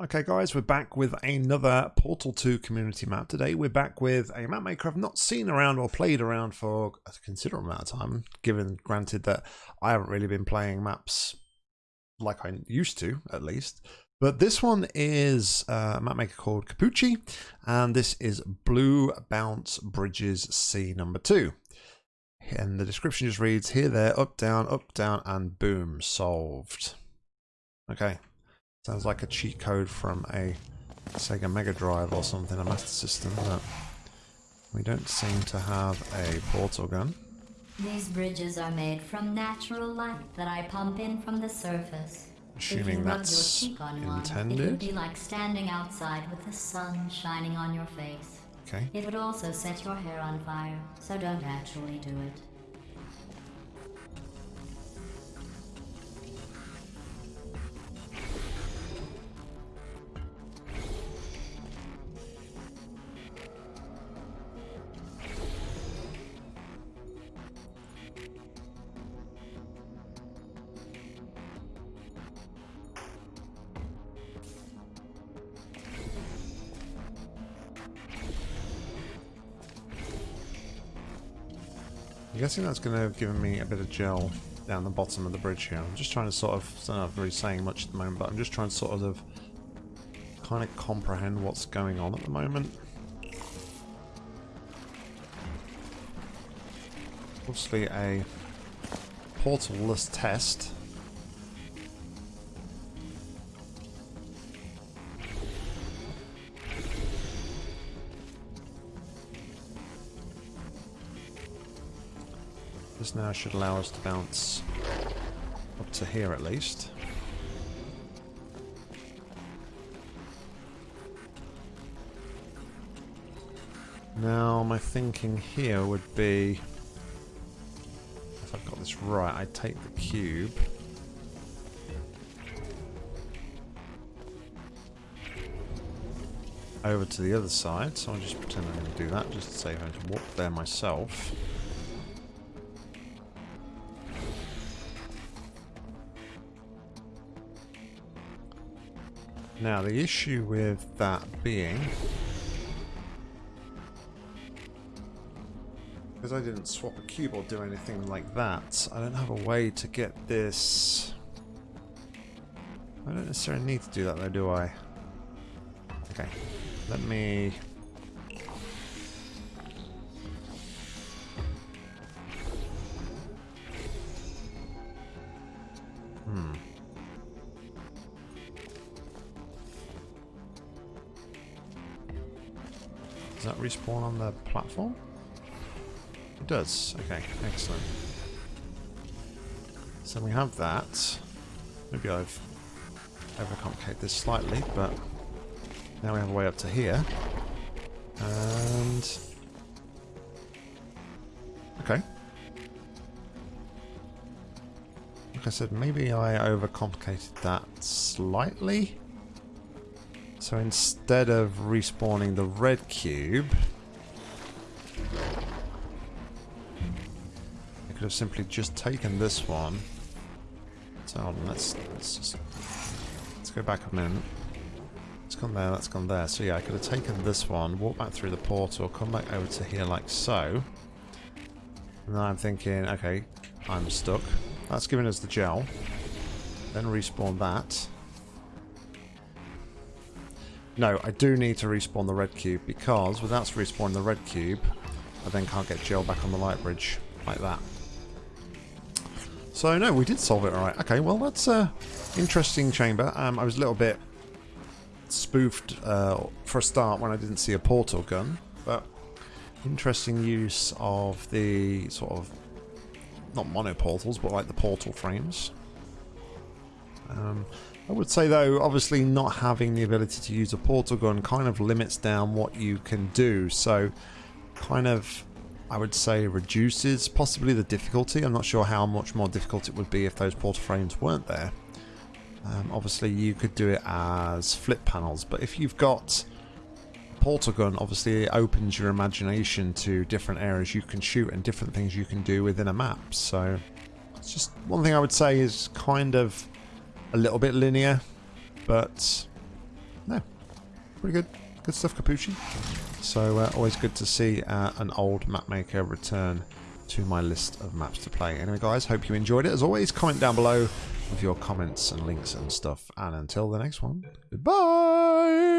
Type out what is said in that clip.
Okay guys, we're back with another Portal 2 community map. Today we're back with a map maker I've not seen around or played around for a considerable amount of time, given granted that I haven't really been playing maps like I used to, at least. But this one is a map maker called Capucci, and this is Blue Bounce Bridges C number 2. And the description just reads, here, there, up, down, up, down, and boom, solved. Okay, Sounds like a cheat code from a Sega Mega Drive or something, a Master System, but we don't seem to have a portal gun. These bridges are made from natural light that I pump in from the surface. Assuming that's rub your cheek on one, intended. it would be like standing outside with the sun shining on your face. Okay. It would also set your hair on fire, so don't actually do it. I'm guessing that's going to have given me a bit of gel down the bottom of the bridge here. I'm just trying to sort of, I'm not really saying much at the moment, but I'm just trying to sort of kind of comprehend what's going on at the moment. Obviously a portalless test. This now should allow us to bounce up to here at least. Now my thinking here would be, if I've got this right, I take the cube. Over to the other side, so I'll just pretend I'm going to do that, just to save having to walk there myself. Now, the issue with that being... Because I didn't swap a cube or do anything like that, I don't have a way to get this... I don't necessarily need to do that though, do I? Okay, let me... Does that respawn on the platform? It does. Okay, excellent. So we have that. Maybe I've overcomplicated this slightly, but now we have a way up to here. And... Okay. Like I said, maybe I overcomplicated that slightly. So instead of respawning the red cube, I could have simply just taken this one. So hold on, let's let's just let's go back a minute. It's gone there, that's gone there. So yeah, I could have taken this one, walk back through the portal, come back over to here like so. And then I'm thinking, okay, I'm stuck. That's giving us the gel. Then respawn that. No, I do need to respawn the red cube because without respawning the red cube, I then can't get gel back on the light bridge like that. So no, we did solve it alright. Okay, well that's a interesting chamber. Um, I was a little bit spoofed uh, for a start when I didn't see a portal gun, but interesting use of the sort of not mono portals, but like the portal frames. Um, I would say though, obviously not having the ability to use a portal gun kind of limits down what you can do. So kind of, I would say reduces possibly the difficulty. I'm not sure how much more difficult it would be if those portal frames weren't there. Um, obviously you could do it as flip panels, but if you've got portal gun, obviously it opens your imagination to different areas you can shoot and different things you can do within a map. So it's just one thing I would say is kind of a little bit linear, but no, pretty good. Good stuff, Capucci. So uh, always good to see uh, an old map maker return to my list of maps to play. Anyway, guys, hope you enjoyed it. As always, comment down below with your comments and links and stuff. And until the next one, goodbye!